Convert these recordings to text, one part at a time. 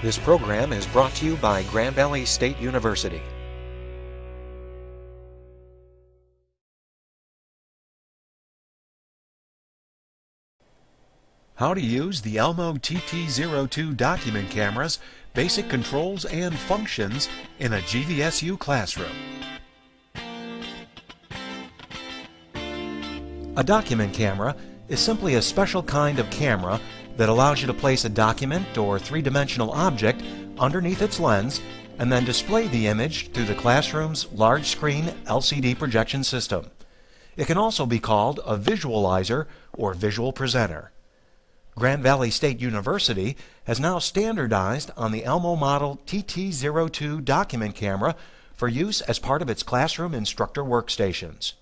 This program is brought to you by Grand Valley State University. How to use the Elmo TT02 document camera's basic controls and functions in a GVSU classroom. A document camera is simply a special kind of camera that allows you to place a document or three-dimensional object underneath its lens and then display the image through the classroom's large screen LCD projection system. It can also be called a visualizer or visual presenter. Grand Valley State University has now standardized on the Elmo Model TT02 document camera for use as part of its classroom instructor workstations.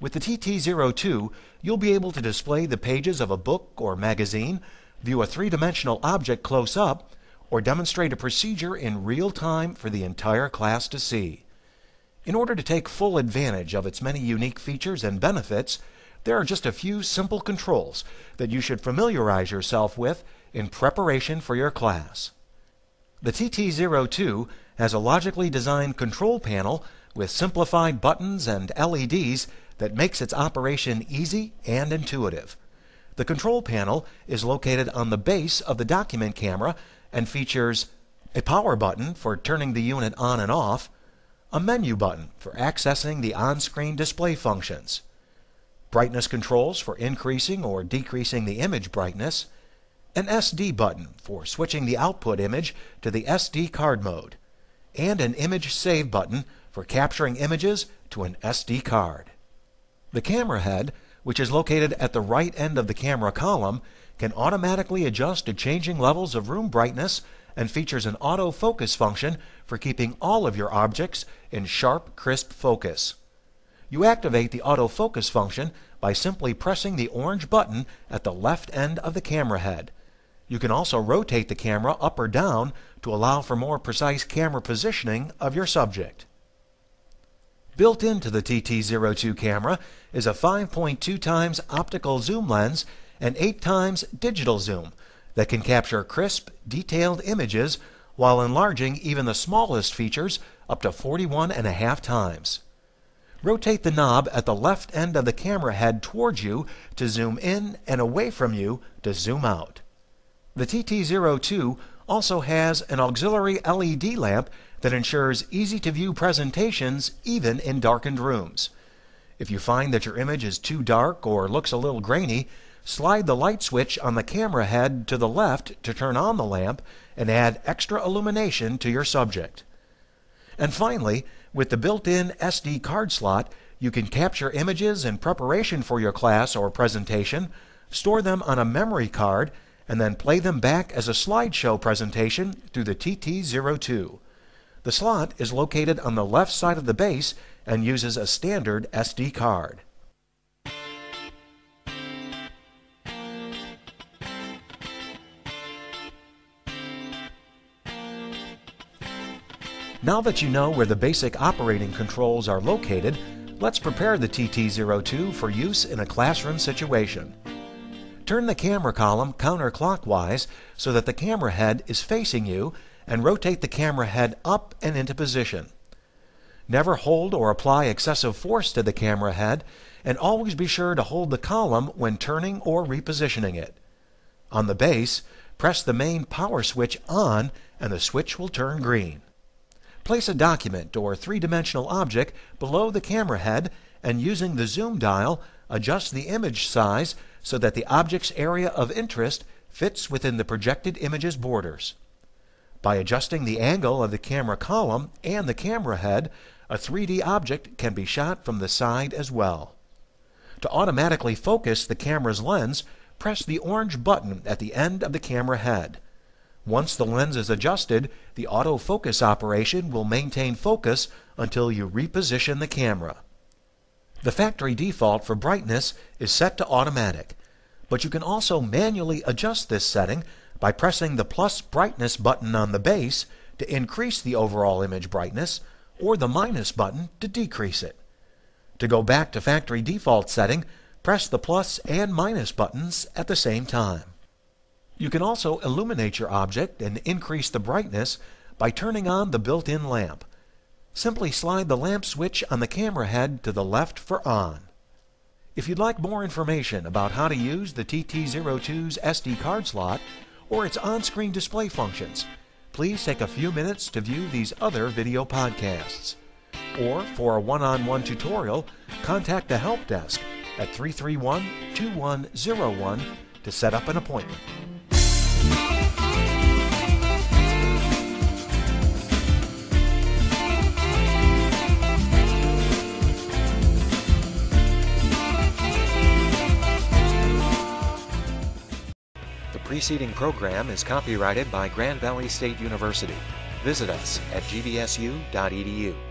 With the TT02, you'll be able to display the pages of a book or magazine, view a three-dimensional object close up, or demonstrate a procedure in real time for the entire class to see. In order to take full advantage of its many unique features and benefits, there are just a few simple controls that you should familiarize yourself with in preparation for your class. The TT02 has a logically designed control panel with simplified buttons and LEDs that makes its operation easy and intuitive. The control panel is located on the base of the document camera and features a power button for turning the unit on and off, a menu button for accessing the on-screen display functions, brightness controls for increasing or decreasing the image brightness, an SD button for switching the output image to the SD card mode, and an image save button for capturing images to an SD card. The camera head, which is located at the right end of the camera column, can automatically adjust to changing levels of room brightness and features an autofocus function for keeping all of your objects in sharp, crisp focus. You activate the autofocus function by simply pressing the orange button at the left end of the camera head. You can also rotate the camera up or down to allow for more precise camera positioning of your subject. Built into the TT02 camera is a 5.2 times optical zoom lens and 8 times digital zoom that can capture crisp, detailed images while enlarging even the smallest features up to 41 and a half times. Rotate the knob at the left end of the camera head towards you to zoom in and away from you to zoom out. The TT02 also has an auxiliary LED lamp that ensures easy-to-view presentations even in darkened rooms. If you find that your image is too dark or looks a little grainy, slide the light switch on the camera head to the left to turn on the lamp and add extra illumination to your subject. And finally, with the built-in SD card slot, you can capture images in preparation for your class or presentation, store them on a memory card, and then play them back as a slideshow presentation through the TT02. The slot is located on the left side of the base and uses a standard SD card. Now that you know where the basic operating controls are located, let's prepare the TT02 for use in a classroom situation. Turn the camera column counterclockwise so that the camera head is facing you and rotate the camera head up and into position. Never hold or apply excessive force to the camera head and always be sure to hold the column when turning or repositioning it. On the base, press the main power switch on and the switch will turn green. Place a document or three-dimensional object below the camera head and using the zoom dial, adjust the image size so that the object's area of interest fits within the projected image's borders. By adjusting the angle of the camera column and the camera head, a 3D object can be shot from the side as well. To automatically focus the camera's lens, press the orange button at the end of the camera head. Once the lens is adjusted, the autofocus operation will maintain focus until you reposition the camera. The factory default for brightness is set to automatic, but you can also manually adjust this setting by pressing the plus brightness button on the base to increase the overall image brightness or the minus button to decrease it. To go back to factory default setting, press the plus and minus buttons at the same time. You can also illuminate your object and increase the brightness by turning on the built-in lamp. Simply slide the lamp switch on the camera head to the left for on. If you'd like more information about how to use the TT02's SD card slot or its on-screen display functions, please take a few minutes to view these other video podcasts. Or for a one-on-one tutorial, contact the help desk at 331-2101 to set up an appointment. The preceding program is copyrighted by Grand Valley State University. Visit us at gvsu.edu.